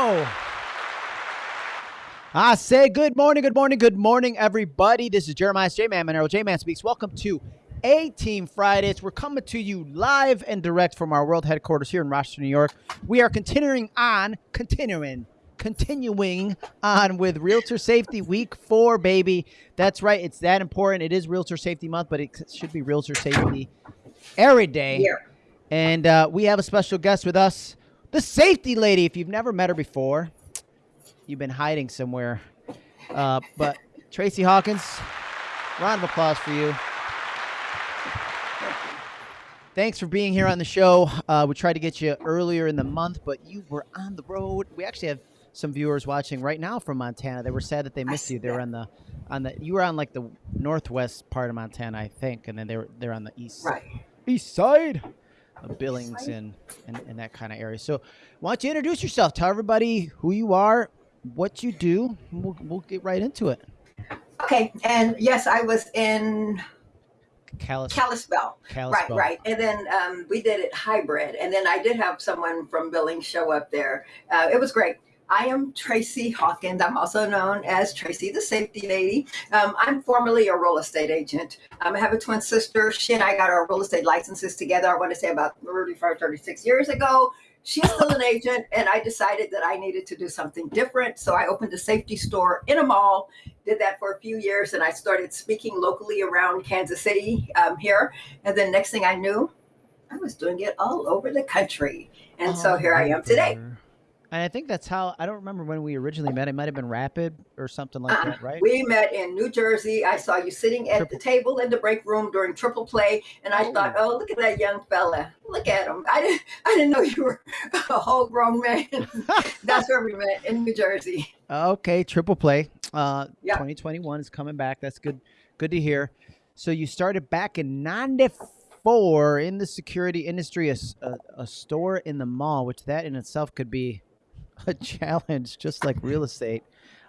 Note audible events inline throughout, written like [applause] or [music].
go. I say good morning, good morning, good morning, everybody. This is Jeremiah J Man Monero. J Man speaks. Welcome to A Team Fridays. We're coming to you live and direct from our world headquarters here in Rochester, New York. We are continuing on, continuing, continuing on with Realtor Safety Week Four, baby. That's right. It's that important. It is Realtor Safety Month, but it should be Realtor Safety every day. Yeah. And uh, we have a special guest with us, the safety lady. If you've never met her before, you've been hiding somewhere. Uh, but Tracy Hawkins, round of applause for you. Thanks for being here on the show. Uh, we tried to get you earlier in the month, but you were on the road. We actually have some viewers watching right now from Montana. They were sad that they missed you. They were on the on the you were on like the northwest part of Montana, I think, and then they were they're on the east Right. east side Billings and, and, and that kind of area. So, why don't you introduce yourself? Tell everybody who you are, what you do. We'll, we'll get right into it. Okay. And yes, I was in Callis, Kalispell. Kalispell. Right, right. And then um, we did it hybrid. And then I did have someone from Billings show up there. Uh, it was great. I am Tracy Hawkins. I'm also known as Tracy the Safety Lady. Um, I'm formerly a real estate agent. Um, I have a twin sister. She and I got our real estate licenses together, I want to say about 35, 36 years ago. She's still an agent, and I decided that I needed to do something different. So I opened a safety store in a mall, did that for a few years, and I started speaking locally around Kansas City um, here. And then next thing I knew, I was doing it all over the country. And so Oh, here I am today. And I think that's how I don't remember when we originally met. It might have been Rapid or something like Uh, that, right? We met in New Jersey. I saw you sitting at Triple- the table in the break room during triple play, and I thought, oh, look at that young fella. Look at him. I didn't, [laughs] I didn't know you were [laughs] a whole grown man. [laughs] That's where we met in New Jersey. Okay, triple play. Uh, Yeah. 2021 is coming back. That's good. Good to hear. So you started back in '94 in the security industry, a store in the mall, which that in itself could be a challenge, just like real estate.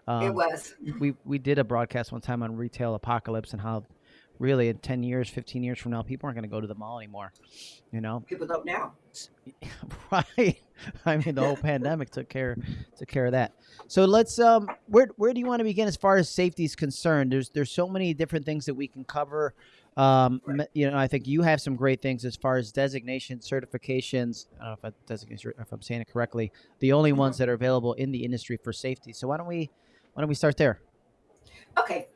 Um, it was. we we did a broadcast one time on retail apocalypse and how really in 10 years 15 years from now people aren't going to go to the mall anymore you know People don't now. [laughs] right i mean the whole pandemic took care took care of that so let's um where where do you want to begin as far as safety is concerned there's there's so many different things that we can cover um m- you know i think you have some great things as far as designation certifications. I don't know if I if I'm saying it correctly the only ones that are available in the industry for safety. So why don't we why don't we start there? Okay.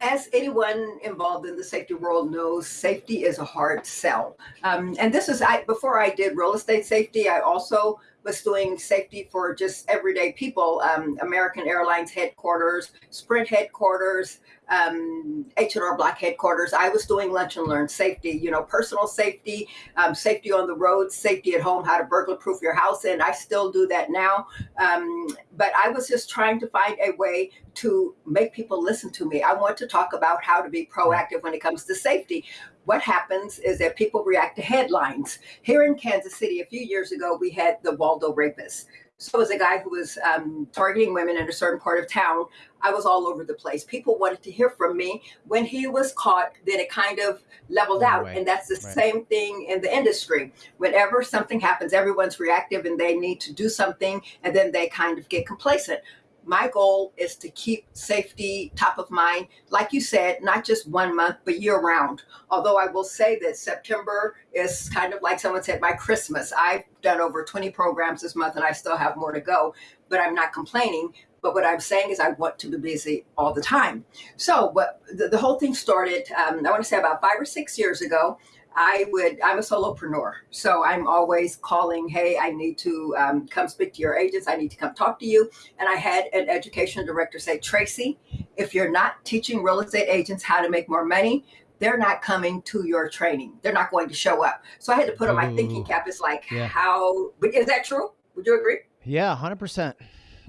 As anyone involved in the safety world knows, safety is a hard sell. Um, and this is I before I did real estate safety, I also was doing safety for just everyday people. Um, American Airlines headquarters, Sprint headquarters, um, H&R Block headquarters. I was doing lunch and learn safety, you know, personal safety, um, safety on the road, safety at home, how to burglar proof your house. And I still do that now. Um, but I was just trying to find a way to make people listen to me. I want to talk about how to be proactive when it comes to safety. What happens is that people react to headlines. Here in Kansas City, a few years ago, we had the Waldo rapist. So, was a guy who was um, targeting women in a certain part of town, I was all over the place. People wanted to hear from me. When he was caught, then it kind of leveled out. Right, And that's the right. same thing in the industry. Whenever something happens, everyone's reactive and they need to do something, and then they kind of get complacent my goal is to keep safety top of mind. Like you said not just one month but year round. Although i will say that september is kind of like someone said my christmas. I've done over 20 programs this month and i still have more to go but i'm not complaining. But what i'm saying is i want to be busy all the time. So what the, the whole thing started um, i want to say about five or six years ago I would, I'm a solopreneur. So I'm always calling, hey, I need to um, come speak to your agents. I need to come talk to you. And I had an education director say, Tracy, if you're not teaching real estate agents how to make more money, they're not coming to your training. They're not going to show up. So I had to put on my thinking cap. It's like, Yeah. how, but is that true? Would you agree? Yeah, hundred percent.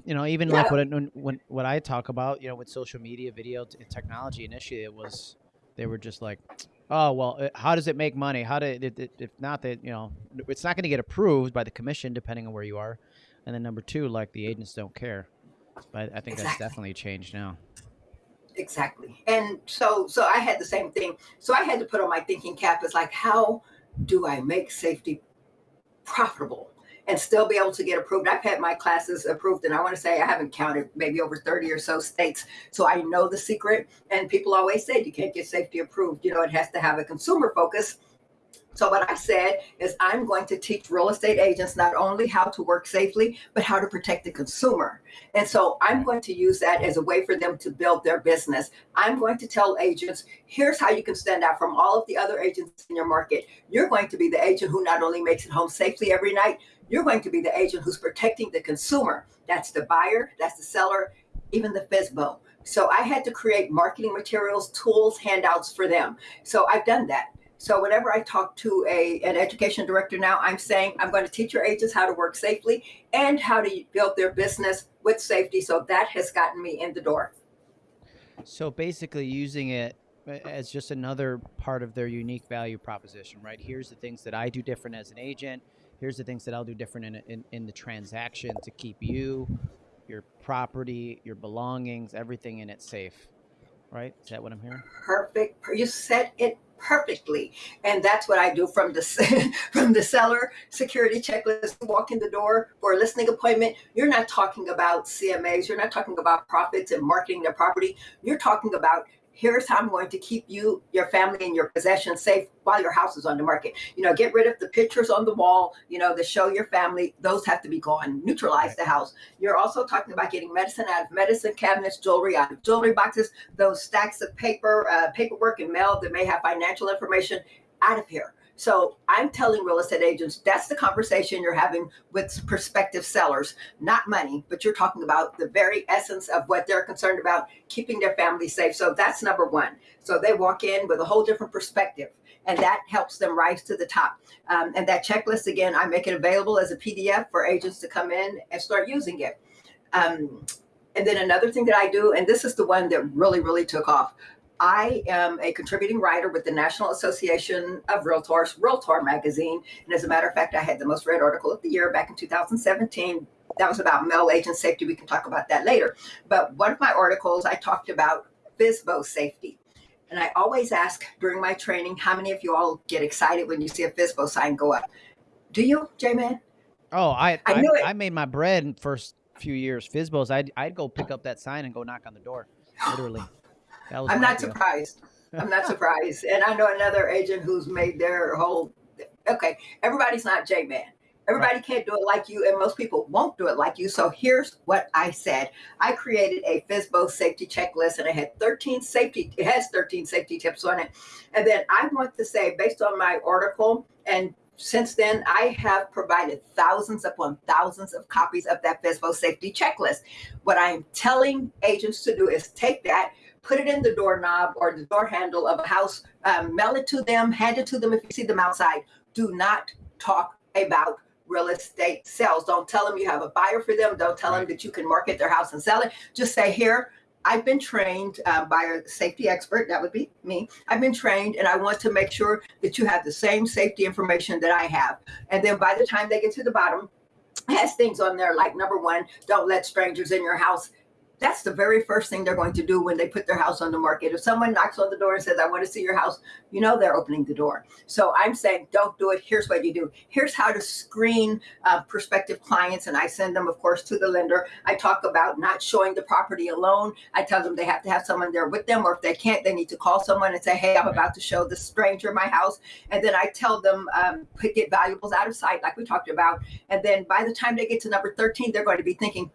You know, even Yeah. like what when, when what I talk about, you know, with social media, video, t- technology. Initially, it was they were just like, oh well, uh, how does it make money? How do it, it, if not that you know, it's not going to get approved by the commission depending on where you are, and then number two, like the agents don't care. But I think that's definitely changed now. Exactly. And so so I had the same thing. So I had to put on my thinking cap. It's like, how do I make safety profitable? And still be able to get approved. I've had my classes approved, and I want to say I haven't counted maybe over 30 or so states. So I know the secret. And people always say you can't get safety approved. You know, it has to have a consumer focus so what I said is I'm going to teach real estate agents not only how to work safely, but how to protect the consumer. And so I'm going to use that as a way for them to build their business. I'm going to tell agents, here's how you can stand out from all of the other agents in your market. You're going to be the agent who not only makes it home safely every night, you're going to be the agent who's protecting the consumer. That's the buyer, that's the seller, even the FSBO. So I had to create marketing materials, tools, handouts for them. So I've done that. So whenever I talk to a, an education director now, I'm saying I'm going to teach your agents how to work safely and how to build their business with safety. So that has gotten me in the door. So basically using it as just another part of their unique value proposition, right? Here's the things that I do different as an agent. Here's the things that I'll do different in, in, in the transaction to keep you, your property, your belongings, everything in it safe right? Is that what I'm hearing? Perfect. You said it perfectly and that's what i do from the [laughs] from the seller security checklist walk in the door for a listing appointment you're not talking about cmas you're not talking about profits and marketing their property you're talking about here's how I'm going to keep you, your family, and your possessions safe while your house is on the market. You know, get rid of the pictures on the wall, you know, that show your family. Those have to be gone. Neutralize the house. You're also talking about getting medicine out of medicine cabinets, jewelry out of jewelry boxes, those stacks of paper, uh, paperwork and mail that may have financial information out of here. So I'm telling real estate agents that's the conversation you're having with prospective sellers, not money, but you're talking about the very essence of what they're concerned about, keeping their family safe. So that's number one. So they walk in with a whole different perspective and that helps them rise to the top. Um, and that checklist, again, I make it available as a PDF for agents to come in and start using it. Um, and then another thing that I do, and this is the one that really, really took off. I am a contributing writer with the National Association of Realtors, Realtor magazine. And as a matter of fact, I had the most read article of the year back in 2017. That was about male agent safety. We can talk about that later. But one of my articles, I talked about FSBO safety. And I always ask during my training, how many of you all get excited when you see a FSBO sign go up? Do you, J-Man? Oh, I I, I, I made my bread in first few years. FSBOs, I'd, I'd go pick up that sign and go knock on the door, literally. I'm not deal. surprised. I'm not [laughs] surprised. And I know another agent who's made their whole, okay, everybody's not J-Man. Everybody right. can't do it like you, and most people won't do it like you. So here's what I said. I created a FSBO safety checklist, and I had 13 safety. It has 13 safety tips on it, and then I want to say, based on my article, and since then, I have provided thousands upon thousands of copies of that FSBO safety checklist. What I am telling agents to do is take that, put it in the doorknob or the door handle of a house, um, mail it to them, hand it to them if you see them outside. Do not talk about real estate sales. Don't tell them you have a buyer for them. Don't tell right. them that you can market their house and sell it. Just say, here, I've been trained uh, by a safety expert. That would be me. I've been trained and I want to make sure that you have the same safety information that I have. And then by the time they get to the bottom, has things on there like number one, don't let strangers in your house that's the very first thing they're going to do when they put their house on the market. If someone knocks on the door and says, I want to see your house, you know they're opening the door. So I'm saying, don't do it. Here's what you do. Here's how to screen uh, prospective clients. And I send them, of course, to the lender. I talk about not showing the property alone. I tell them they have to have someone there with them, or if they can't, they need to call someone and say, hey, I'm about to show this stranger my house. And then I tell them, um, get valuables out of sight, like we talked about. And then by the time they get to number 13, they're going to be thinking,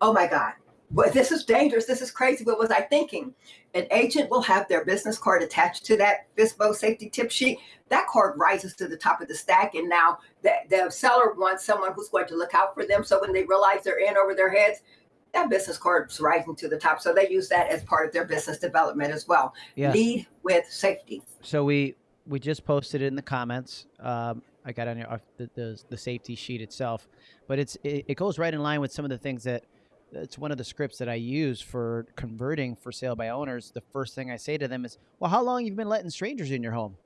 oh my God, but this is dangerous. This is crazy. What was I thinking? An agent will have their business card attached to that FSBO safety tip sheet. That card rises to the top of the stack. And now the, the seller wants someone who's going to look out for them. So when they realize they're in over their heads, that business card's rising to the top. So they use that as part of their business development as well. Yeah. Lead with safety. So we we just posted it in the comments. Um, I got on your, uh, the, the, the safety sheet itself, but it's it, it goes right in line with some of the things that it's one of the scripts that I use for converting for sale by owners. The first thing I say to them is, "Well, how long you've been letting strangers in your home?"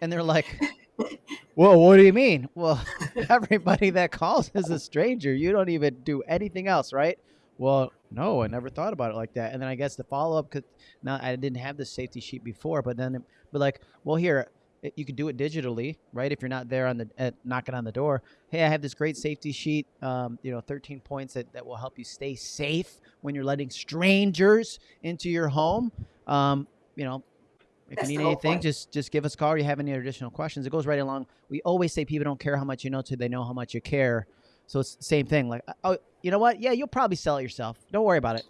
And they're like, [laughs] "Well, what do you mean?" Well, [laughs] everybody that calls is a stranger. You don't even do anything else, right? Well, no, I never thought about it like that. And then I guess the follow up, cause now I didn't have the safety sheet before, but then, but like, well, here, you can do it digitally, right? If you're not there on the at knocking on the door. Hey, I have this great safety sheet. Um, you know, 13 points that, that will help you stay safe when you're letting strangers into your home. Um, you know, if That's you need anything, point. just just give us a call. Or you have any additional questions? It goes right along. We always say people don't care how much you know till they know how much you care. So it's the same thing. Like, oh, you know what? Yeah, you'll probably sell it yourself. Don't worry about it.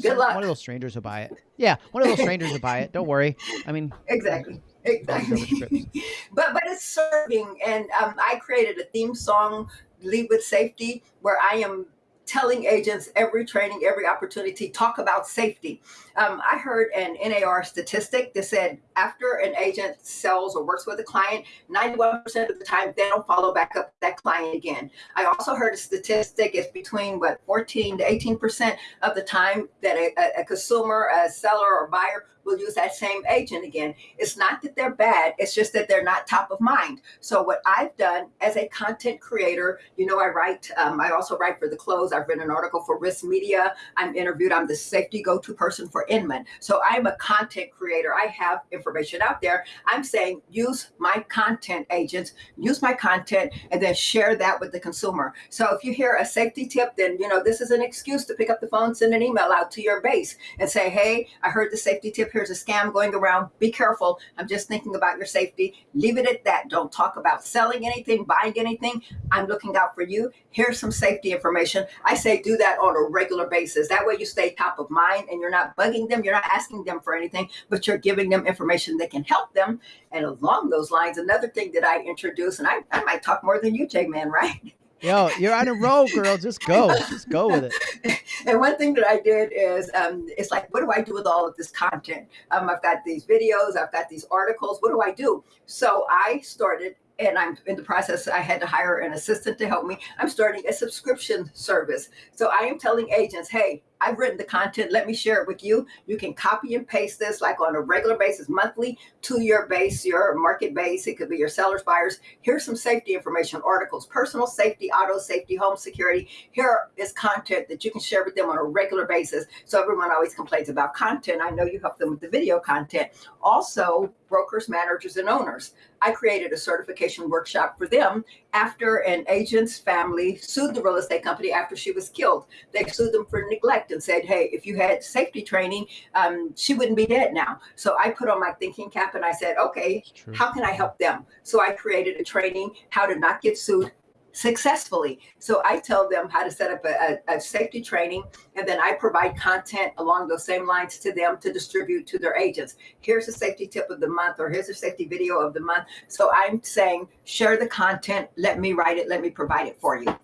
Good luck. One of those strangers will buy it. Yeah, one of those strangers will buy it. Don't worry. I mean, [laughs] Exactly. Exactly. [laughs] but but it's serving, and um, I created a theme song, "Lead with Safety," where I am telling agents every training, every opportunity, talk about safety. Um, I heard an NAR statistic that said after an agent sells or works with a client, 91% of the time they don't follow back up that client again. I also heard a statistic it's between what 14 to 18% of the time that a, a- consumer, a seller, or buyer will use that same agent again. It's not that they're bad, it's just that they're not top of mind. So, what I've done as a content creator, you know, I write, um, I also write for the close. I've written an article for RISMedia. I'm interviewed, I'm the safety go to person for Inman. So, I'm a content creator. I have information out there. I'm saying use my content agents, use my content, and then share that with the consumer. So, if you hear a safety tip, then, you know, this is an excuse to pick up the phone, send an email out to your base and say, hey, I heard the safety tip. Here's a scam going around. Be careful. I'm just thinking about your safety. Leave it at that. Don't talk about selling anything, buying anything. I'm looking out for you. Here's some safety information. I say do that on a regular basis. That way you stay top of mind and you're not bugging them. You're not asking them for anything, but you're giving them information that can help them. And along those lines, another thing that I introduce, and I, I might talk more than you, J Man, right? yo, you're on a roll, girl. Just go. Just go with it. [laughs] and one thing that I did is, um, it's like, what do I do with all of this content? Um, I've got these videos, I've got these articles. What do I do? So I started, and I'm in the process. I had to hire an assistant to help me. I'm starting a subscription service. So I am telling agents, hey, I've written the content. Let me share it with you. You can copy and paste this like on a regular basis, monthly to your base, your market base. It could be your sellers, buyers. Here's some safety information, articles, personal safety, auto safety, home security. Here is content that you can share with them on a regular basis. So everyone always complains about content. I know you help them with the video content. Also, brokers, managers, and owners. I created a certification workshop for them after an agent's family sued the real estate company after she was killed. They sued them for neglect and said, hey, if you had safety training, um, she wouldn't be dead now. So I put on my thinking cap and I said, okay, how can I help them? So I created a training how to not get sued successfully. So I tell them how to set up a, a, a safety training, and then I provide content along those same lines to them to distribute to their agents. Here's a safety tip of the month, or here's a safety video of the month. So I'm saying, share the content, let me write it, let me provide it for you.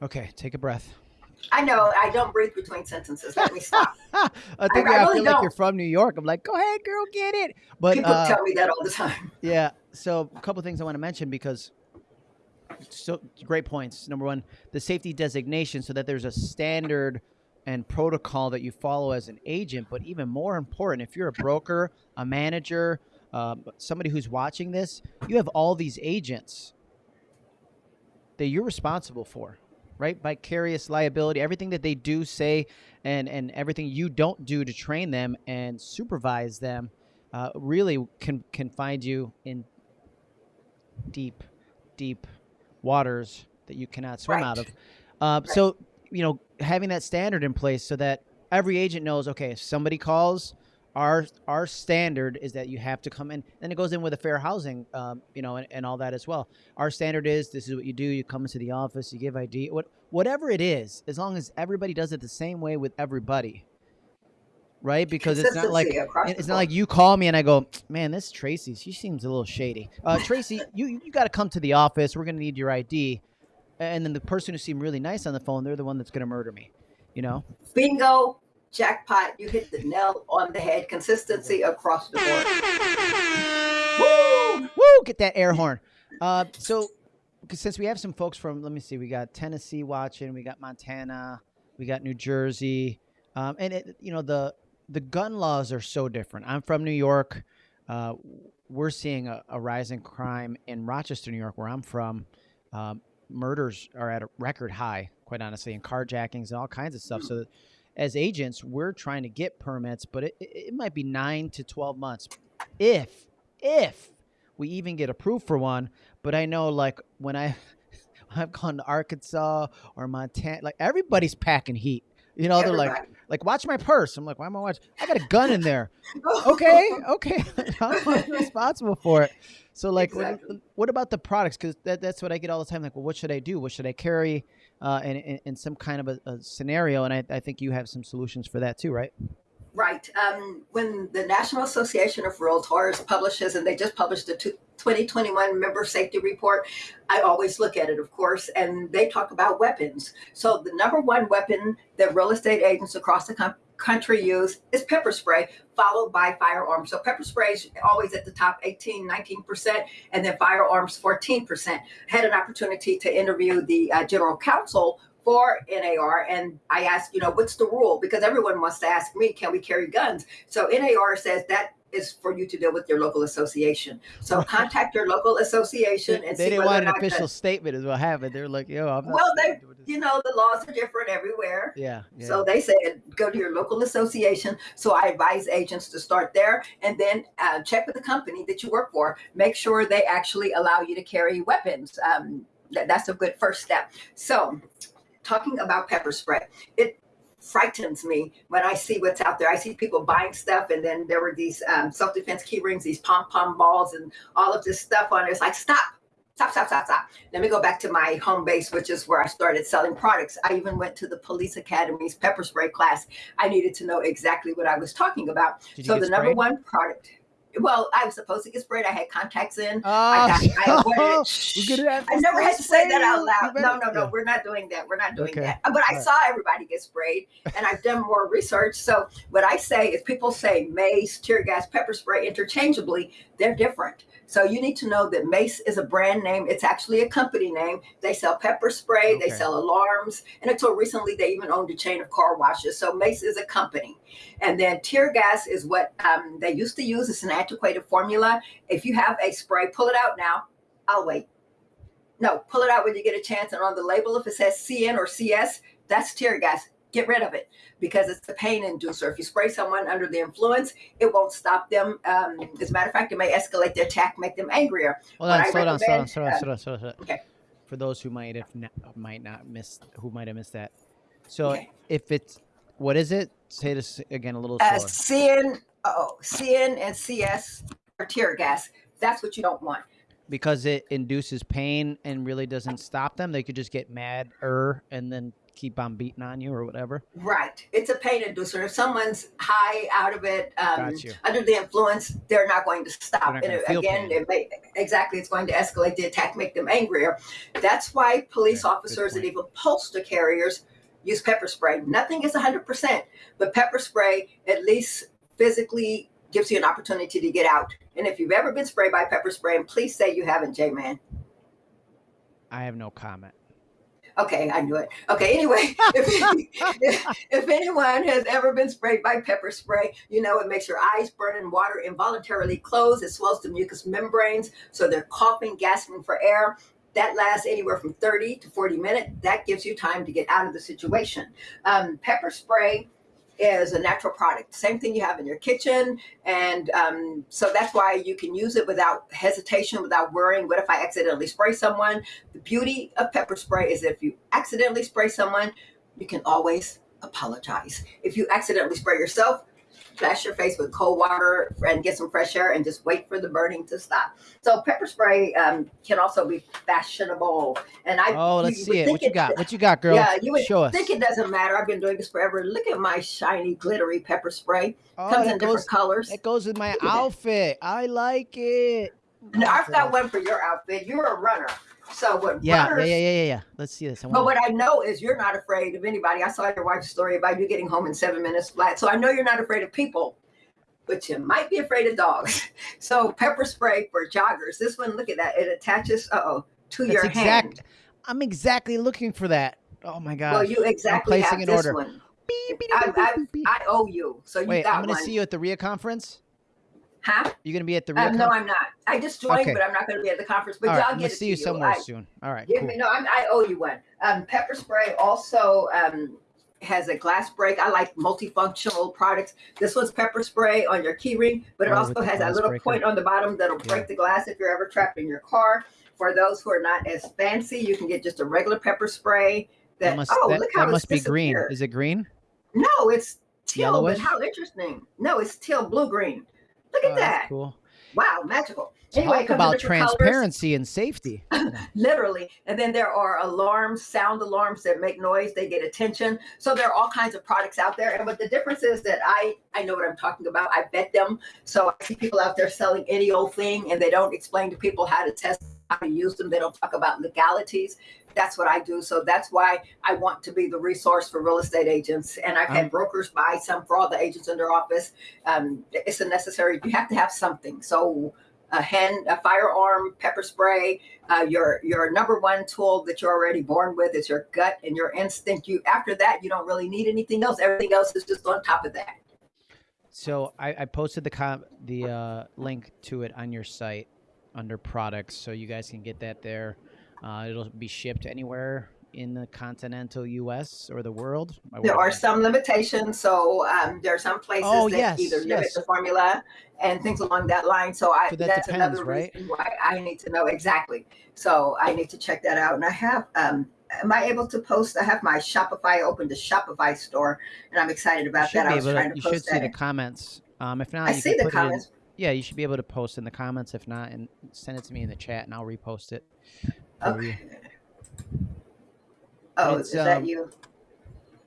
Okay, take a breath. I know I don't breathe between sentences. Let me stop. [laughs] I think I I, really feel like don't. you're from New York. I'm like, go ahead, girl, get it. But People uh, tell me that all the time. Yeah. So a couple things I want to mention because so great points. Number one, the safety designation, so that there's a standard and protocol that you follow as an agent. But even more important, if you're a broker, a manager, um, somebody who's watching this, you have all these agents that you're responsible for, right? Vicarious liability, everything that they do, say, and and everything you don't do to train them and supervise them, uh, really can can find you in deep, deep waters that you cannot swim out of. Right. Uh, So you know, having that standard in place so that every agent knows, okay, if somebody calls, our our standard is that you have to come in. Then it goes in with a fair housing, um, you know, and, and all that as well. Our standard is this is what you do. You come into the office, you give ID, what whatever it is, as long as everybody does it the same way with everybody, right? Because it's not like it's not like you call me and I go, man, this Tracy, she seems a little shady. Uh, Tracy, you you got to come to the office. We're gonna need your ID. And then the person who seemed really nice on the phone, they're the one that's gonna murder me. You know? Bingo, jackpot. You hit the nail on the head. Consistency across the board. [laughs] Woo! Woo! Get that air horn. Uh, so, since we have some folks from, let me see, we got Tennessee watching, we got Montana, we got New Jersey, um, and it, you know the the gun laws are so different. I'm from New York. Uh, we're seeing a, a rise in crime in Rochester, New York, where I'm from. Um, murders are at a record high, quite honestly, and carjackings and all kinds of stuff. So, as agents, we're trying to get permits, but it, it, might be nine to twelve months if if we even get approved for one. But I know, like when I [laughs] I've gone to Arkansas or Montana, like everybody's packing heat. You know, they're like, Everybody. Like watch my purse. I'm like, why am I watching? I got a gun in there. [laughs] okay, okay, [laughs] I'm responsible for it. So, like, what- what, about the products? Because that, that's what I get all the time. Like, well, what should I do? What should I carry? Uh, in, in, in some kind of a, a scenario, and I, I think you have some solutions for that too, right? Right. Um, when the National Association of Realtors publishes, and they just published the two- 2021 member safety report, I always look at it, of course, and they talk about weapons. So, the number one weapon that real estate agents across the country use is pepper spray, followed by firearms. So, pepper spray is always at the top 18, 19%, and then firearms 14%. Had an opportunity to interview the uh, general counsel for NAR and I asked, you know, what's the rule? Because everyone wants to ask me, can we carry guns? So NAR says that is for you to deal with your local association. So contact your local association and they see didn't want an official that- statement, is what happened. They're like, yo, I'm not Well, they- you know, the laws are different everywhere. yeah, yeah. So they said go to your local association. So I advise agents to start there and then uh, check with the company that you work for. Make sure they actually allow you to carry weapons. Um, that, that's a good first step. So, talking about pepper spray, it frightens me when I see what's out there. I see people buying stuff, and then there were these um, self defense key rings, these pom pom balls, and all of this stuff on it. It's like, stop. Stop, stop, stop, stop. Let me go back to my home base, which is where I started selling products. I even went to the police academy's pepper spray class. I needed to know exactly what I was talking about. So the number one product. Well, I was supposed to get sprayed. I had contacts in. Oh, I, got, [laughs] I [laughs] it. we're gonna have I never had to say that out loud. No, no, no. We're not doing that. We're not doing Okay. that. But I saw everybody get sprayed, and I've done more research. So what I say is, people say mace, tear gas, pepper spray interchangeably. They're different. So you need to know that Mace is a brand name. It's actually a company name. They sell pepper spray. They sell alarms, and until recently, they even owned a chain of car washes. So Mace is a company. And then tear gas is what um, they used to use. It's an antiquated formula. If you have a spray, pull it out now. I'll wait. No, pull it out when you get a chance. And on the label, if it says CN or CS, that's tear gas. Get rid of it because it's a pain inducer. If you spray someone under the influence, it won't stop them. Um, as a matter of fact, it may escalate the attack, make them angrier. Hold on, slow down, slow down, slow down, uh, slow down, slow down. Okay. For those who might have not, might not miss, who might have missed that. So Okay. if it's, what is it? Say this again a little Uh, slower. CN, oh, CN and CS are tear gas. That's what you don't want. because it induces pain and really doesn't stop them. They could just get mad er and then keep on beating on you or whatever. Right. It's a pain inducer. If someone's high out of it, um, under the influence, they're not going to stop. And it- again, it may, exactly, it's going to escalate the attack, make them angrier. That's why police good officers and even postal carriers use pepper spray. Nothing is 100%, but pepper spray at least physically gives you an opportunity to get out. And if you've ever been sprayed by pepper spray, and please say you haven't, J-Man. I have no comment. Okay, I knew it. Okay, anyway, [laughs] if, [laughs] if anyone has ever been sprayed by pepper spray, you know it makes your eyes burn and water involuntarily close. It swells the mucous membranes, so they're coughing, gasping for air. That lasts anywhere from 30 to 40 minutes. That gives you time to get out of the situation. Um, pepper spray is a natural product, same thing you have in your kitchen. And um, so that's why you can use it without hesitation, without worrying. What if I accidentally spray someone? The beauty of pepper spray is if you accidentally spray someone, you can always apologize. If you accidentally spray yourself, flash your face with cold water and get some fresh air and just wait for the burning to stop. So pepper spray um, can also be fashionable. And I Oh, let's see it. What you got? What you got, girl? Yeah, you would Show us. think it doesn't matter. I've been doing this forever. Look at my shiny, glittery pepper spray. oh, Comes in goes, different colors. that goes with my Look at that. outfit. I like it. Now, I've got one for your outfit. You're a runner. So what Yeah, yeah, runners yeah, yeah, yeah, yeah. Let's see this. I But what I know is you're not afraid of anybody. I saw your wife's story about you getting home in seven minutes flat. So I know you're not afraid of people, but you might be afraid of dogs. [laughs] So pepper spray for joggers. This one, look at that. It attaches, uh oh, to That's your exact. hand. I'm exactly looking for that. Oh my god. Well, you exactly placing have an this order. one. Beep, beep, I, beep, I, beep. I owe you. So you Wait, got I'm gonna see you at the RIA conference. Huh? You gonna be at the RIA Um, no. I'm not. I just joined, Okay. but I'm not going to be at the conference. But All y'all right, gonna it see you somewhere I, soon. All right, Give cool. me no. I'm, I owe you one. Um, pepper spray also um, has a glass break. I like multifunctional products. This one's pepper spray on your keyring, but it Oh, also has a little breaker. point on the bottom that'll Yeah. break the glass if you're ever trapped in your car. For those who are not as fancy, you can get just a regular pepper spray. That, That must oh, that, look how that it's must be green. Is it green? No, it's teal. But how interesting. No, it's teal blue green. Look at Oh, that's that. Cool. Wow, magical. Anyway, Talk about different colors. transparency and safety. [laughs] literally and then there are alarms sound alarms that make noise they get attention so there are all kinds of products out there and what the difference is that i i know what i'm talking about i bet them so i see people out there selling any old thing and they don't explain to people how to test how to use them. They don't talk about legalities. That's what i do. So that's why i want to be the resource for real estate agents. And i've Um, had brokers buy some for all the agents in their office. Um, it's a necessary you have to have something. So a hand a firearm pepper spray uh, your your number one tool that you're already born with is your gut and your instinct. You after that, you don't really need anything else. Everything else is just on top of that. So I, I posted the com- the uh, link to it on your site under products, so you guys can get that there. Uh, it'll be shipped anywhere in the continental U.S. or the world. There are some limitations, so um, there are some places Oh, that yes, either limit yes. the formula and things along that line. So I So that that's depends, another right? reason why I need to know exactly. So I need to check that out. And I have um, am I able to post? I have my Shopify open to Shopify store, and I'm excited about that. I was trying to, you should post see the comments. Um, if not, I you see can the put it in- comments. Yeah, you should be able to post in the comments. If not, and send it to me in the chat, and I'll repost it. Okay. Oh, it's, is that um, you?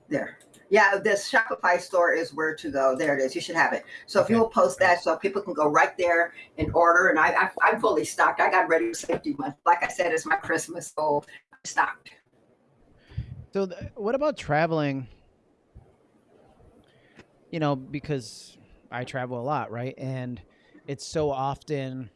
There. Yeah, this Shopify store is where to go. There it is. You should have it. So if you will post that, so people can go right there and order. And I, I I'm fully stocked. I got ready for safety month. Like I said, it's my Christmas, so I'm stocked. So, what about traveling? You know, because I travel a lot, right? And it's so often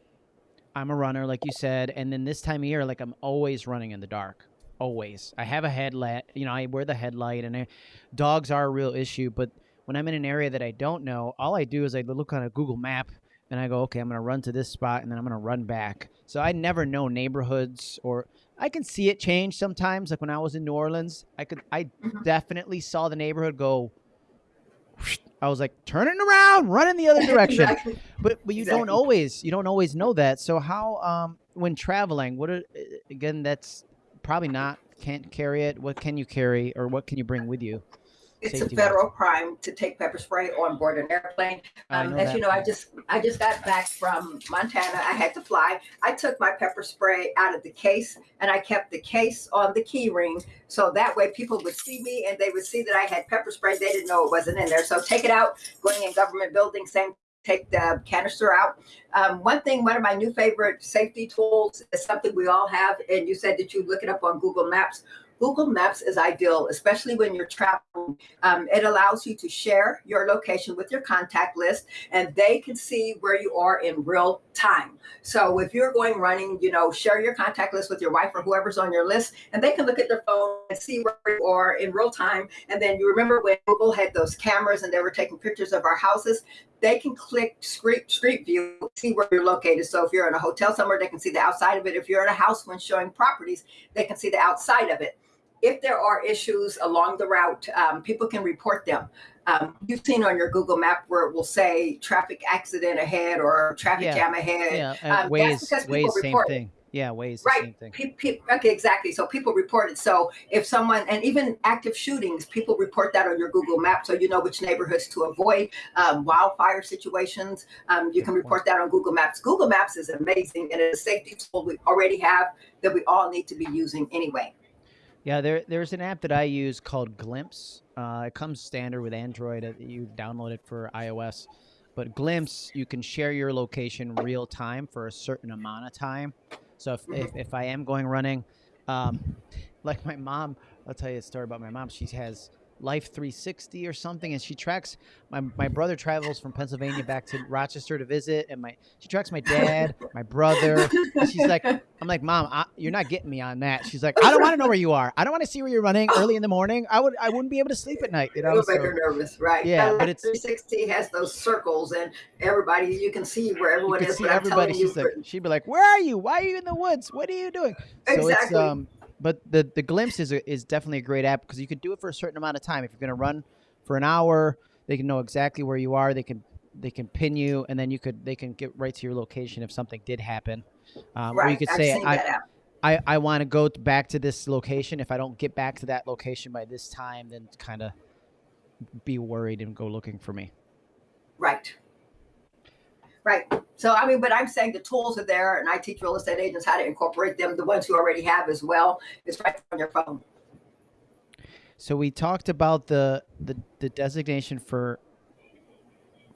I'm a runner, like you said, and then this time of year, like I'm always running in the dark. Always. I have a headlight, you know, I wear the headlight, and I, dogs are a real issue. But when I'm in an area that I don't know, all I do is I look on a Google map and I go, okay, I'm going to run to this spot and then I'm going to run back. So I never know neighborhoods or I can see it change sometimes. Like when I was in New Orleans, I could, I Mhm. definitely saw the neighborhood go. [laughs] I was like turning around, running the other [laughs] direction. Exactly. But but you don't always you don't always know that. So how um when traveling, what are, again that's probably not can't carry it. What can you carry or what can you bring with you? It's a federal crime to take pepper spray on board an airplane. Um, as that you know, I just I just got back from Montana. I had to fly. I took my pepper spray out of the case and I kept the case on the key ring so that way people would see me and they would see that I had pepper spray. They didn't know it wasn't in there. So take it out. Going in government buildings, same. Take the canister out. Um, one thing, one of my new favorite safety tools is something we all have, and you said that you look it up on Google Maps. Google Maps is ideal, especially when you're traveling. Um, it allows you to share your location with your contact list, and they can see where you are in real time. So if you're going running, you know, share your contact list with your wife or whoever's on your list, and they can look at their phone and see where you are in real time. And then you remember when Google had those cameras and they were taking pictures of our houses, they can click street street view, see where you're located. So if you're in a hotel somewhere, they can see the outside of it. If you're in a house when showing properties, they can see the outside of it. If there are issues along the route, um, people can report them. Um, you've seen on your Google map where it will say traffic accident ahead or traffic Yeah. jam ahead. Yeah, uh, um, that's Waze because Waze people same thing. Yeah, Waze the Right. same thing. Pe- pe- okay, exactly. So people report it. So if someone, and even active shootings, people report that on your Google map, so you know which neighborhoods to avoid. Um, wildfire situations, um, you can report that on Google Maps. Google Maps is amazing, and it's a safety tool we already have that we all need to be using anyway. Yeah, there there's an app that I use called Glympse. Uh, it comes standard with Android. uh, You download it for iOS, but Glympse you can share your location real time for a certain amount of time. So if if, if I am going running, um, [laughs] like my mom, I'll tell you a story about my mom. She has Life 360 or something, and she tracks my my brother travels from Pennsylvania back to Rochester to visit, and my she tracks my dad, my brother. She's like, I'm like, Mom, I, you're not getting me on that. She's like, I don't want to know where you are. I don't want to see where you're running early in the morning. I would I wouldn't be able to sleep at night. You know. It'll So, make her nervous, right? Yeah, but it's- 360 has those circles, and everybody you can see where you everyone is. see everybody. telling you, She's like, she'd be like, Where are you? Why are you in the woods? What are you doing? So it's Exactly. um, but the the Glympse is a, is definitely a great app because you could do it for a certain amount of time. If you're going to run for an hour, they can know exactly where you are. They can they can pin you, and then you could they can get right to your location if something did happen. Um, right. Or you could I've say I. I I want to go back to this location. If I don't get back to that location by this time, then kind of be worried and go looking for me. Right. Right. So, I mean, but I'm saying the tools are there, and I teach real estate agents how to incorporate them. The ones who already have as well. It's right on your phone. So we talked about the the, the designation for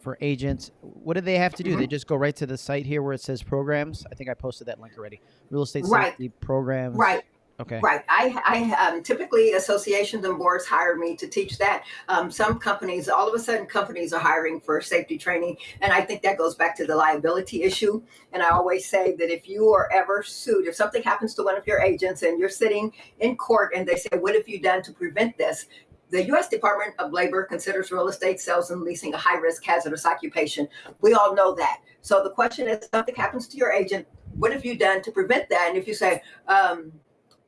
for agents. What do they have to do? They mm-hmm. just go right to the site here where it says programs. I think I posted that link already. Real estate Right. safety programs. Right. Okay. Right. I, I um, typically associations and boards hire me to teach that. Um, some companies, all of a sudden, companies are hiring for safety training, and I think that goes back to the liability issue. And I always say that if you are ever sued, if something happens to one of your agents and you're sitting in court and they say, "What have you done to prevent this?" The U.S. Department of Labor considers real estate sales and leasing a high risk hazardous occupation. We all know that. So the question is, something happens to your agent, what have you done to prevent that? And if you say, um,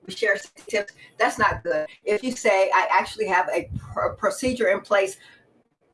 we share tips. That's not good. If you say, I actually have a pr- procedure in place,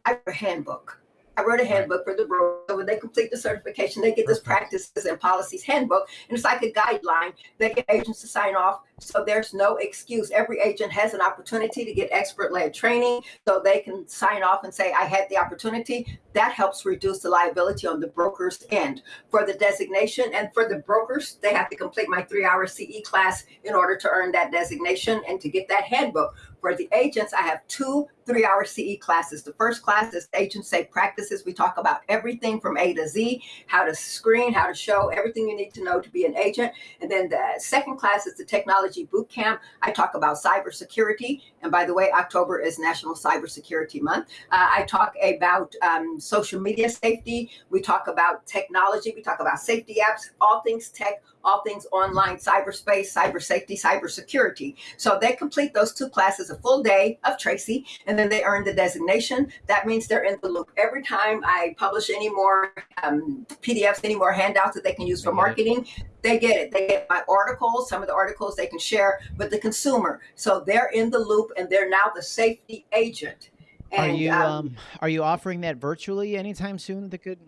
I have a handbook. I wrote a handbook for the broker. So when they complete the certification, they get this practices and policies handbook, and it's like a guideline. They get agents to sign off, so there's no excuse. Every agent has an opportunity to get expert-led training, so they can sign off and say, "I had the opportunity." That helps reduce the liability on the broker's end for the designation, and for the brokers, they have to complete my three-hour CE class in order to earn that designation and to get that handbook. For the agents, I have two three hour CE classes. The first class is Agent Safe Practices. We talk about everything from A to Z, how to screen, how to show, everything you need to know to be an agent. And then the second class is the Technology Boot Camp. I talk about cybersecurity. And by the way, October is National Cybersecurity Month. Uh, I talk about um, social media safety. We talk about technology. We talk about safety apps, all things tech, all things online, cyberspace, cyber safety, cybersecurity. So they complete those two classes, a full day of Tracy, and then they earn the designation. That means they're in the loop. Every time I publish any more um, PDFs, any more handouts that they can use for They get it. marketing, they get it. They get my articles, some of the articles they can share with the consumer. So they're in the loop and they're now the safety agent. Are And you um, um are you offering that virtually anytime soon? That could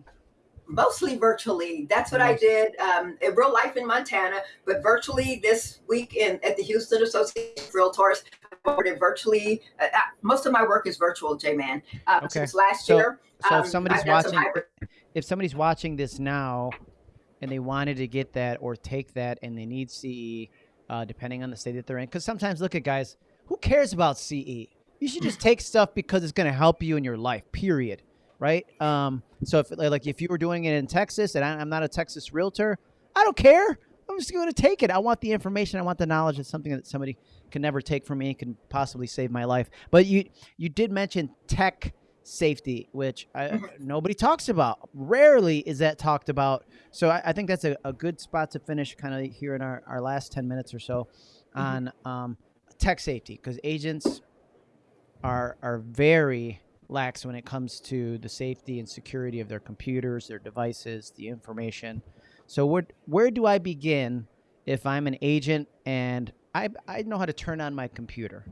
mostly virtually. That's what I did um, in real life in Montana, but virtually this week in at the Houston Association of Realtors. I offered it virtually. Uh, uh, most of my work is virtual, J Man. Uh, Okay. Since last So- year. so um, if somebody's I've done some watching if somebody's watching this now and they wanted to get that or take that and they need CE, uh, depending on the state that they're in, because sometimes look at guys, who cares about CE? You should just [laughs] take stuff because it's going to help you in your life. Period. Right. Um, so if like if you were doing it in Texas and I, I'm not a Texas realtor, I don't care. I'm just going to take it. I want the information. I want the knowledge. It's something that somebody can never take from me and can possibly save my life. But you you did mention tech safety, which I, Mhm. nobody talks about. Rarely is that talked about. So I, I think that's a, a good spot to finish kind of here in our, our last 10 minutes or so on um, tech safety because agents are, are very lax when it comes to the safety and security of their computers, their devices, the information. So where, where do I begin if I'm an agent and I, I know how to turn on my computer?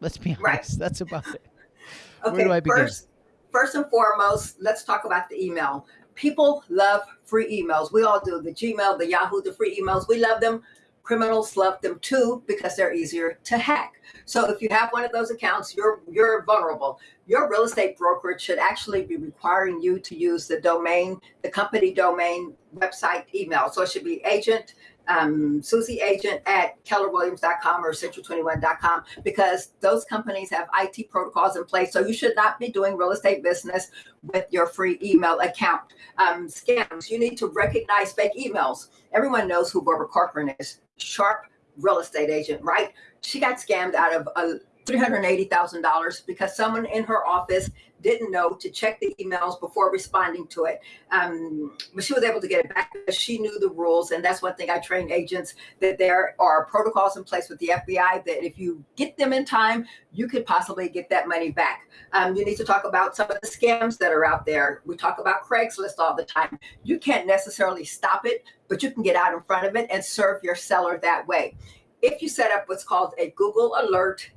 Let's be honest. Right. That's about it. [laughs] Where do I begin? first, first and foremost, let's talk about the email. People love free emails. We all do. The Gmail, the Yahoo, the free emails. We love them. Criminals love them too because they're easier to hack. So if you have one of those accounts, you're you're vulnerable. Your real estate brokerage should actually be requiring you to use the domain, the company domain website email. So it should be agent um, Susie Agent at kellerwilliams.com or century21.com because those companies have IT protocols in place. So you should not be doing real estate business with your free email account. Um, scams, you need to recognize fake emails. Everyone knows who Barbara Corcoran is. Sharp real estate agent, right? She got scammed out of uh, $380,000 because someone in her office didn't know to check the emails before responding to it. Um, but she was able to get it back because she knew the rules. And that's one thing I train agents that there are protocols in place with the FBI that if you get them in time, you could possibly get that money back. Um, you need to talk about some of the scams that are out there. We talk about Craigslist all the time. You can't necessarily stop it, but you can get out in front of it and serve your seller that way if you set up what's called a Google Alert,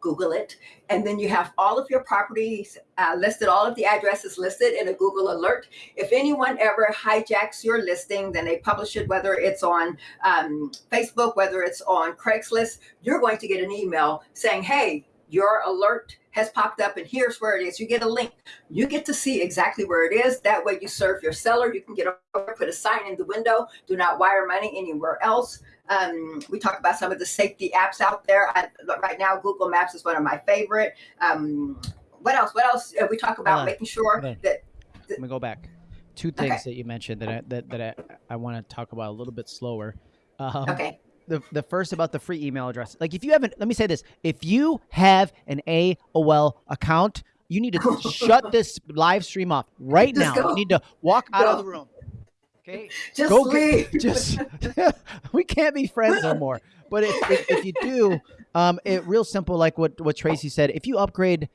Google it, and then you have all of your properties uh, listed, all of the addresses listed in a Google Alert. If anyone ever hijacks your listing, then they publish it, whether it's on um, Facebook, whether it's on Craigslist, you're going to get an email saying, hey, your alert has popped up and here's where it is. You get a link. You get to see exactly where it is. That way you serve your seller. You can get over, put a sign in the window. Do not wire money anywhere else. Um, we talk about some of the safety apps out there. I, right now, Google Maps is one of my favorite. Um, what else? What else? Uh, we talk about making sure that, that. Let me go back. Two things okay. that you mentioned that I, that, that I, I want to talk about a little bit slower. Um, okay the the first about the free email address. Like if you haven't, let me say this: if you have an AOL account, you need to [laughs] shut this live stream off right just now. Go. You need to walk out go. of the room. Okay, just go leave. Get, [laughs] just [laughs] we can't be friends no more. But if, if, if you do, um, it real simple, like what what Tracy said. If you upgrade,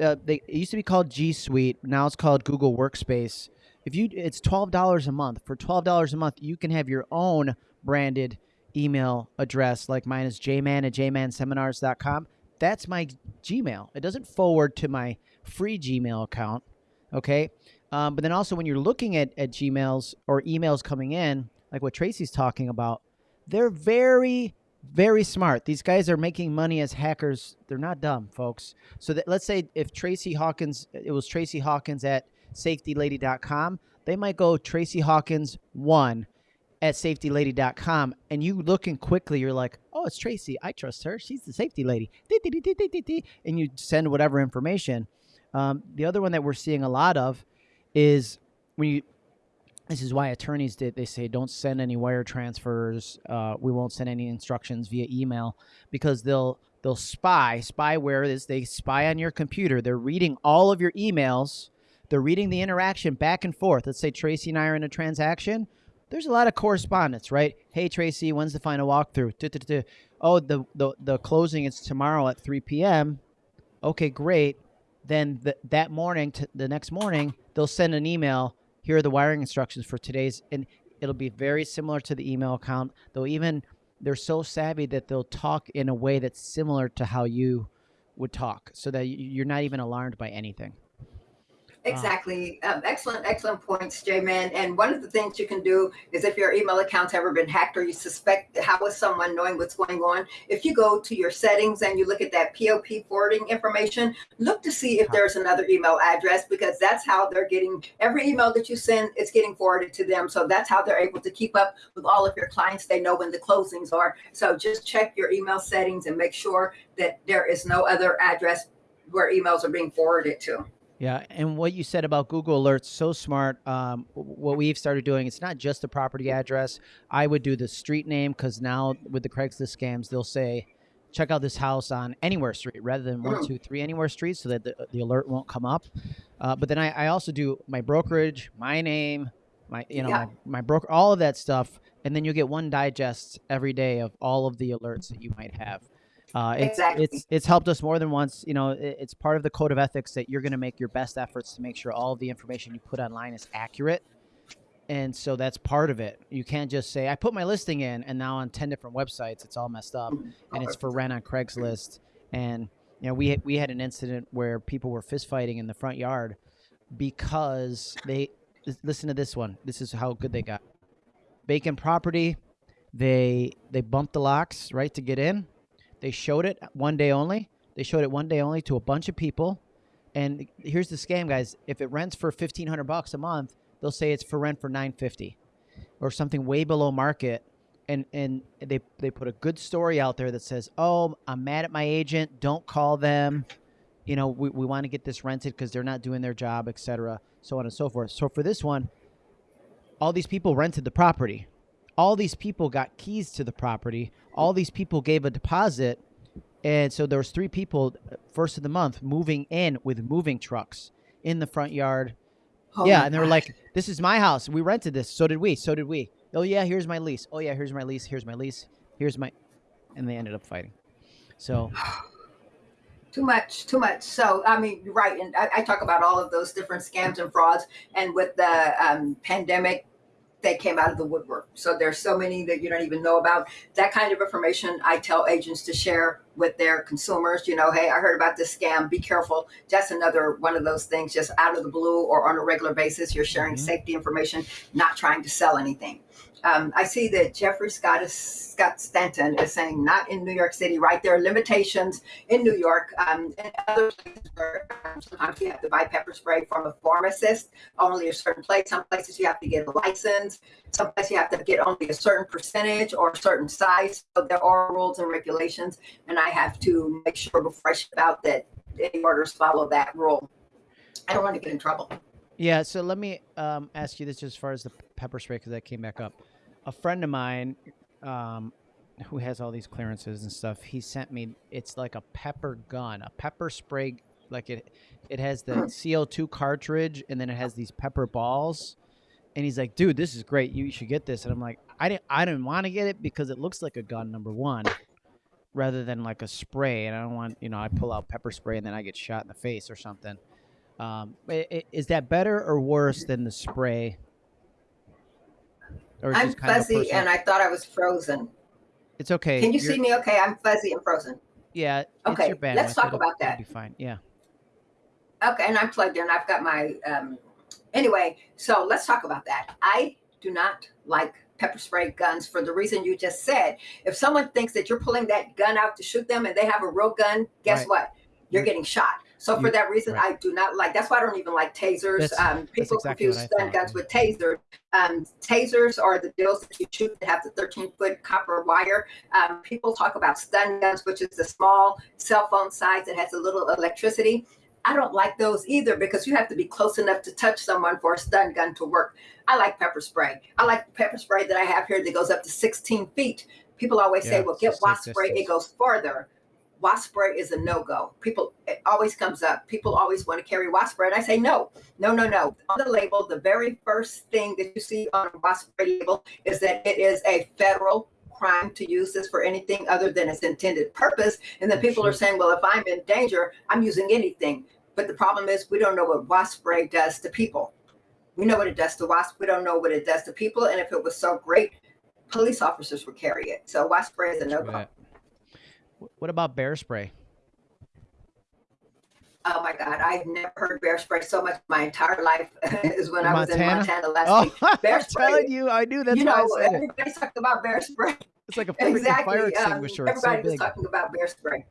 uh, they, it used to be called G Suite. Now it's called Google Workspace. If you, it's twelve dollars a month. For twelve dollars a month, you can have your own branded email address like mine is jman at jmanseminars.com. That's my Gmail. It doesn't forward to my free Gmail account. Okay. Um, but then also when you're looking at, at Gmails or emails coming in, like what Tracy's talking about, they're very, very smart. These guys are making money as hackers. They're not dumb, folks. So that let's say if Tracy Hawkins, it was Tracy Hawkins at safetylady.com, they might go Tracy Hawkins one at safetylady.com and you looking quickly, you're like, oh, it's Tracy. I trust her. She's the safety lady. And you send whatever information. Um, the other one that we're seeing a lot of is when you, this is why attorneys did, they say don't send any wire transfers. Uh, we won't send any instructions via email because they'll, they'll spy. Spyware is they spy on your computer. They're reading all of your emails. They're reading the interaction back and forth. Let's say Tracy and I are in a transaction there's a lot of correspondence, right? Hey Tracy, when's the final walkthrough? Oh, the, the the closing is tomorrow at 3 p.m. Okay, great. Then the, that morning, the next morning, they'll send an email. Here are the wiring instructions for today's, and it'll be very similar to the email account. They'll even they're so savvy that they'll talk in a way that's similar to how you would talk, so that you're not even alarmed by anything. Exactly. Um, excellent, excellent points, J-Man. And one of the things you can do is if your email account's ever been hacked or you suspect how is someone knowing what's going on, if you go to your settings and you look at that POP forwarding information, look to see if there's another email address because that's how they're getting every email that you send, it's getting forwarded to them. So that's how they're able to keep up with all of your clients. They know when the closings are. So just check your email settings and make sure that there is no other address where emails are being forwarded to. Yeah, and what you said about Google Alerts, so smart. Um, what we've started doing, it's not just the property address. I would do the street name because now with the Craigslist scams, they'll say, check out this house on Anywhere Street rather than one, two, three Anywhere Street so that the, the alert won't come up. Uh, but then I, I, also do my brokerage, my name, my you know yeah. my, my broker, all of that stuff, and then you get one digest every day of all of the alerts that you might have. Uh, it's, exactly. it's it's helped us more than once. You know, it, it's part of the code of ethics that you're going to make your best efforts to make sure all of the information you put online is accurate. And so that's part of it. You can't just say, I put my listing in, and now on 10 different websites, it's all messed up, and it's for rent on Craigslist. And, you know, we, we had an incident where people were fistfighting in the front yard because they, listen to this one. This is how good they got. Bacon property, they, they bumped the locks, right, to get in they showed it one day only. They showed it one day only to a bunch of people. And here's the scam, guys. If it rents for fifteen hundred bucks a month, they'll say it's for rent for nine fifty, or something way below market. And and they they put a good story out there that says, "Oh, I'm mad at my agent. Don't call them. You know, we, we want to get this rented because they're not doing their job, etc. So on and so forth." So for this one, all these people rented the property all these people got keys to the property. All these people gave a deposit. And so there was three people first of the month moving in with moving trucks in the front yard. Oh yeah, and they were like, "This is my house. We rented this. So did we. So did we. Oh yeah, here's my lease. Oh yeah, here's my lease. Here's my lease. Here's my," and they ended up fighting. So [sighs] too much, too much. So, I mean, right. And I, I, talk about all of those different scams and frauds. And with the um, pandemic, they came out of the woodwork. So there's so many that you don't even know about. That kind of information I tell agents to share with their consumers. You know, hey, I heard about this scam. Be careful. That's another one of those things. Just out of the blue or on a regular basis, you're sharing mm-hmm. safety information, not trying to sell anything. Um, I see that Jeffrey Scott is, Scott Stanton is saying not in New York City, right? There are limitations in New York um, and other places where sometimes you have to buy pepper spray from a pharmacist, only a certain place. Some places you have to get a license. Some places you have to get only a certain percentage or a certain size. So there are rules and regulations, and I have to make sure before I ship out that any orders follow that rule. I don't want to get in trouble. Yeah, so let me um, ask you this as far as the pepper spray because that came back up a friend of mine um, who has all these clearances and stuff, he sent me. It's like a pepper gun, a pepper spray. Like it, it has the CO2 cartridge, and then it has these pepper balls. And he's like, "Dude, this is great. You should get this." And I'm like, "I didn't. I didn't want to get it because it looks like a gun. Number one, rather than like a spray. And I don't want, you know, I pull out pepper spray and then I get shot in the face or something. Um, is that better or worse than the spray I'm fuzzy and I thought I was frozen. It's okay. Can you You're, see me okay? I'm fuzzy and frozen. Yeah. Okay. Let's talk it'll, about that. Be fine. Yeah. Okay, and I'm plugged in. I've got my um anyway, so let's talk about that. I do not like pepper spray guns for the reason you just said. If someone thinks that you're pulling that gun out to shoot them and they have a real gun, guess right. what? You're getting shot. So for that reason, right. I do not like. That's why I don't even like tasers. Um, people exactly confuse stun guns with tasers. Um, tasers are the deals that you shoot that have the 13 foot copper wire. Um, people talk about stun guns, which is the small cell phone size that has a little electricity. I don't like those either because you have to be close enough to touch someone for a stun gun to work. I like pepper spray. I like the pepper spray that I have here that goes up to 16 feet. People always yeah, say, well, get wasp spray, it goes farther wasp spray is a no-go. People, it always comes up. People always want to carry wasp spray. And I say, no, no, no, no. On the label, the very first thing that you see on a wasp spray label is that it is a federal crime to use this for anything other than its intended purpose. And then people are saying, well, if I'm in danger, I'm using anything. But the problem is we don't know what wasp spray does to people. We know what it does to wasp. We don't know what it does to people. And if it was so great, police officers would carry it. So wasp spray is a no-go. Right. What about bear spray? Oh my God, I've never heard bear spray so much my entire life [laughs] is when in I was Montana? in Montana last oh, week. [laughs] Bear spray. I'm telling you, I knew that's you know, everybody's talking about bear spray. [laughs] It's like a exactly. fire extinguisher. Um, everybody so was talking about bear spray.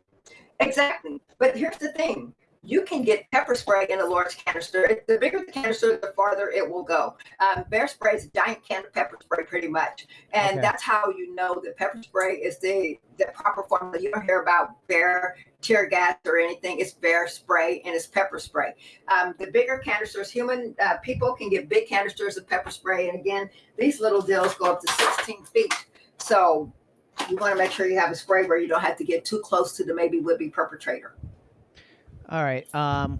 Exactly. But here's the thing you can get pepper spray in a large canister. The bigger the canister, the farther it will go. Um, bear spray is a giant can of pepper spray, pretty much, and okay. that's how you know that pepper spray is the the proper formula. You don't hear about bear tear gas or anything. It's bear spray and it's pepper spray. Um, the bigger canisters, human uh, people can get big canisters of pepper spray, and again, these little deals go up to 16 feet. So you want to make sure you have a spray where you don't have to get too close to the maybe would be perpetrator. All right. Um,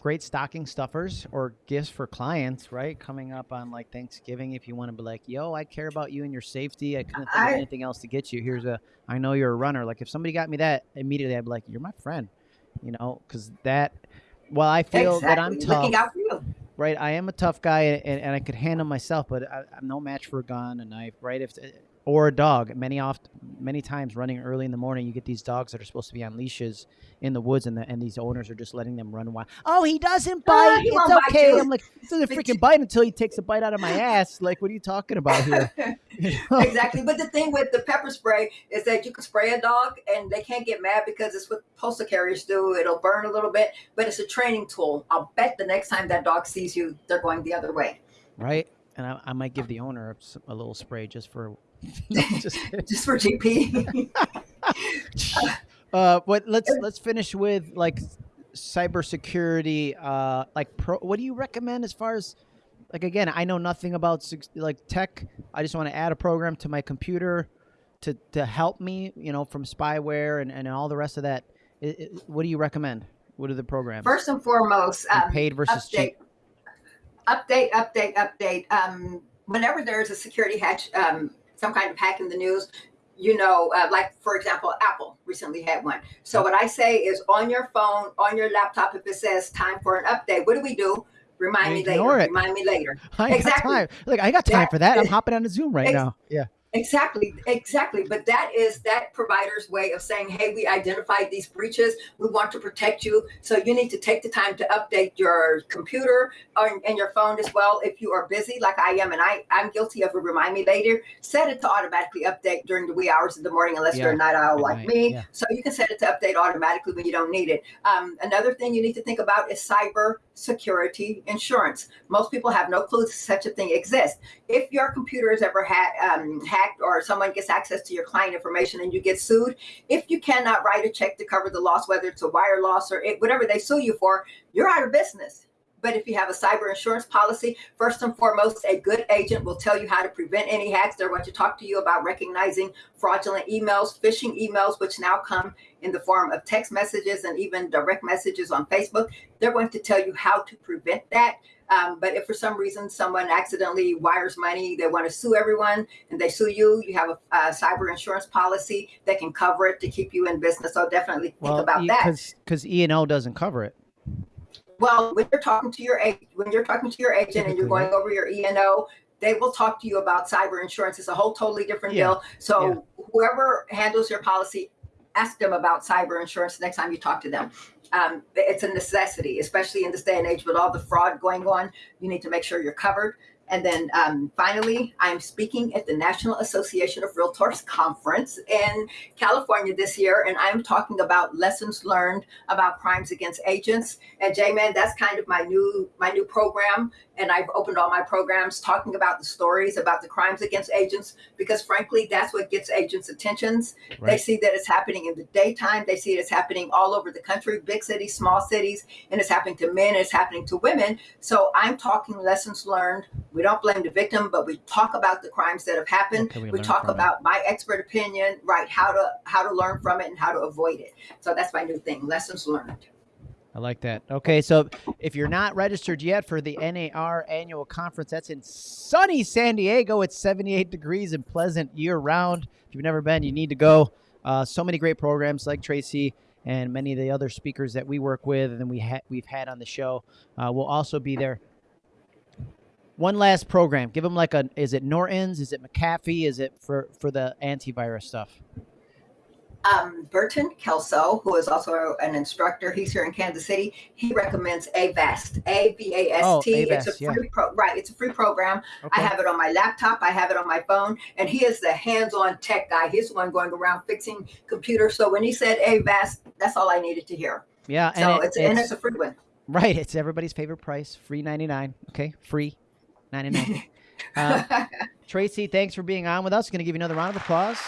great stocking stuffers or gifts for clients, right? Coming up on like Thanksgiving, if you want to be like, "Yo, I care about you and your safety. I couldn't think I, of anything else to get you. Here's a. I know you're a runner. Like if somebody got me that immediately, I'd be like, "You're my friend," you know, because that. Well, I feel exactly. that I'm tough. Right, I am a tough guy, and, and I could handle myself, but I, am no match for a gun, a knife. Right, if or a dog. Many oft, many times, running early in the morning, you get these dogs that are supposed to be on leashes in the woods, and the, and these owners are just letting them run wild. Oh, he doesn't ah, bite. he it's okay. Bite I'm like, he doesn't freaking bite until he takes a bite out of my ass. Like, what are you talking about here? [laughs] exactly. But the thing with the pepper spray is that you can spray a dog, and they can't get mad because it's what postal carriers do. It'll burn a little bit, but it's a training tool. I'll bet the next time that dog sees you, they're going the other way. Right and I, I, might give the owner a, a, little spray just for [laughs] just, [laughs] just for GP. [laughs] uh, but let's let's finish with like cybersecurity. Uh, like, pro, what do you recommend as far as like again? I know nothing about like tech. I just want to add a program to my computer to to help me, you know, from spyware and and all the rest of that. It, it, what do you recommend? What are the programs? First and foremost, um, paid versus update, cheap. Update, update, update. Um, whenever there's a security patch, um, some kind of hack in the news, you know, uh, like for example, Apple recently had one. So what I say is on your phone, on your laptop, if it says time for an update, what do we do? Remind me later. Ignore it. Remind me later. [laughs] I Exactly. got time. Look, I got time for that. I'm [laughs] hopping on a Zoom right Ex- now. Yeah. Exactly, exactly. But that is that provider's way of saying, hey, we identified these breaches. We want to protect you. So you need to take the time to update your computer or, and your phone as well. If you are busy, like I am, and I, I'm guilty of a remind me later, set it to automatically update during the wee hours of the morning, unless you're a night owl like night, me. yeah. So you can set it to update automatically when you don't need it. Um, another thing you need to think about is cyber security insurance. Most people have no clue such a thing exists. If your computer is ever ha- um, hacked or someone gets access to your client information and you get sued, if you cannot write a check to cover the loss, whether it's a wire loss or it, whatever they sue you for, you're out of business. But if you have a cyber insurance policy, first and foremost, a good agent will tell you how to prevent any hacks. They're going to talk to you about recognizing fraudulent emails, phishing emails, which now come in the form of text messages and even direct messages on Facebook. They're going to tell you how to prevent that. Um, but if for some reason someone accidentally wires money, they want to sue everyone and they sue you, you have a, a cyber insurance policy that can cover it to keep you in business. So definitely think Well, about that. because E and O doesn't cover it. Well, when you're talking to your agent, when you're talking to your agent and you're Typically, going over your E and O, they will talk to you about cyber insurance. It's a whole totally different Yeah, deal. So whoever handles your policy, ask them about cyber insurance next time you talk to them. Um, it's a necessity, especially in this day and age with all the fraud going on. You need to make sure you're covered. And then um, finally, I'm speaking at the National Association of Realtors Conference in California this year, and I'm talking about lessons learned about crimes against agents. And J-Man, that's kind of my new my new program. And I've opened all my programs talking about the stories about the crimes against agents because, frankly, that's what gets agents' attentions. They see that it's happening in the daytime. They see it's happening all over the country, big cities, small cities, and it's happening to men. It's happening to women. So I'm talking lessons learned. We don't blame the victim, but we talk about the crimes that have happened. We we talk from it? about my expert opinion, right? How to how to learn from it and how to avoid it. So that's my new thing: lessons learned. I like that. Okay, so if you're not registered yet for the NAR annual conference, that's in sunny San Diego. It's 78 degrees and pleasant year round. If you've never been, you need to go. Uh, so many great programs like Tracy and many of the other speakers that we work with and we ha- we've had on the show uh, will also be there. One last program. Give them like a. Is it Norton's? Is it McAfee? Is it for for the antivirus stuff? Um, Burton Kelso, who is also an instructor, he's here in Kansas City. He recommends Avast, A V A Oh, S T. It's Avast, a yeah. pro, right? It's a free program. I have it on my laptop. I have it on my phone, and he is the hands-on tech guy. He's the one going around fixing computers. So when he said Avast, that's all I needed to hear. Yeah, and So it- it's, and it's a free one. Right, it's everybody's favorite price, free ninety nine. Okay, free ninety nine. [laughs] uh, Tracy, thanks for being on with us. Going to give you another round of applause.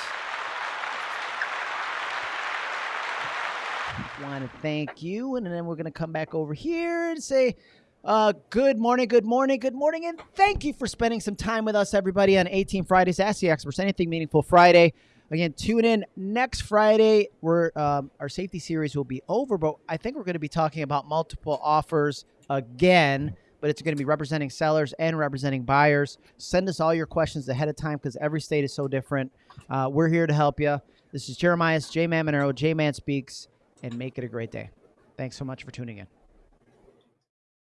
Want to thank you, and then we're going to come back over here and say, uh, "Good morning, good morning, good morning," and thank you for spending some time with us, everybody, on 18 Fridays. Ask the experts anything meaningful Friday. Again, tune in next Friday. We're um, our safety series will be over, but I think we're going to be talking about multiple offers again. But it's going to be representing sellers and representing buyers. Send us all your questions ahead of time because every state is so different. Uh, we're here to help you. This is Jeremiah J Man Monero, J Man Speaks, and make it a great day. Thanks so much for tuning in.